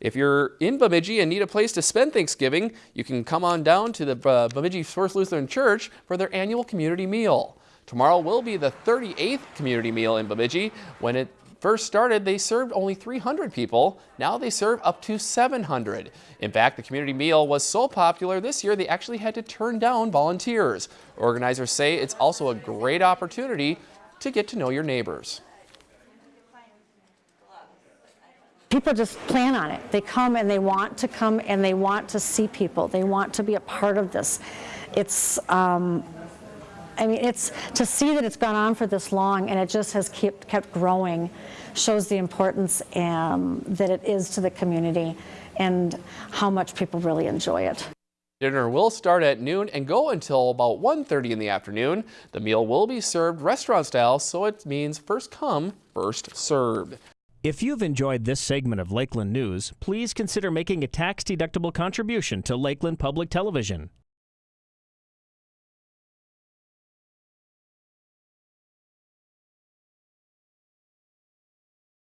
If you're in Bemidji and need a place to spend Thanksgiving, you can come on down to the uh, Bemidji First Lutheran Church for their annual community meal. Tomorrow will be the 38th community meal in Bemidji. When it first started, they served only 300 people. Now they serve up to 700. In fact, the community meal was so popular this year they actually had to turn down volunteers. Organizers say it's also a great opportunity to get to know your neighbors. People just plan on it. They come and they want to come and they want to see people. They want to be a part of this. It's, um, I mean, it's to see that it's gone on for this long and it just has kept, kept growing shows the importance um, that it is to the community and how much people really enjoy it. Dinner will start at noon and go until about 1.30 in the afternoon. The meal will be served restaurant style, so it means first come, first served. If you've enjoyed this segment of Lakeland News, please consider making a tax-deductible contribution to Lakeland Public Television.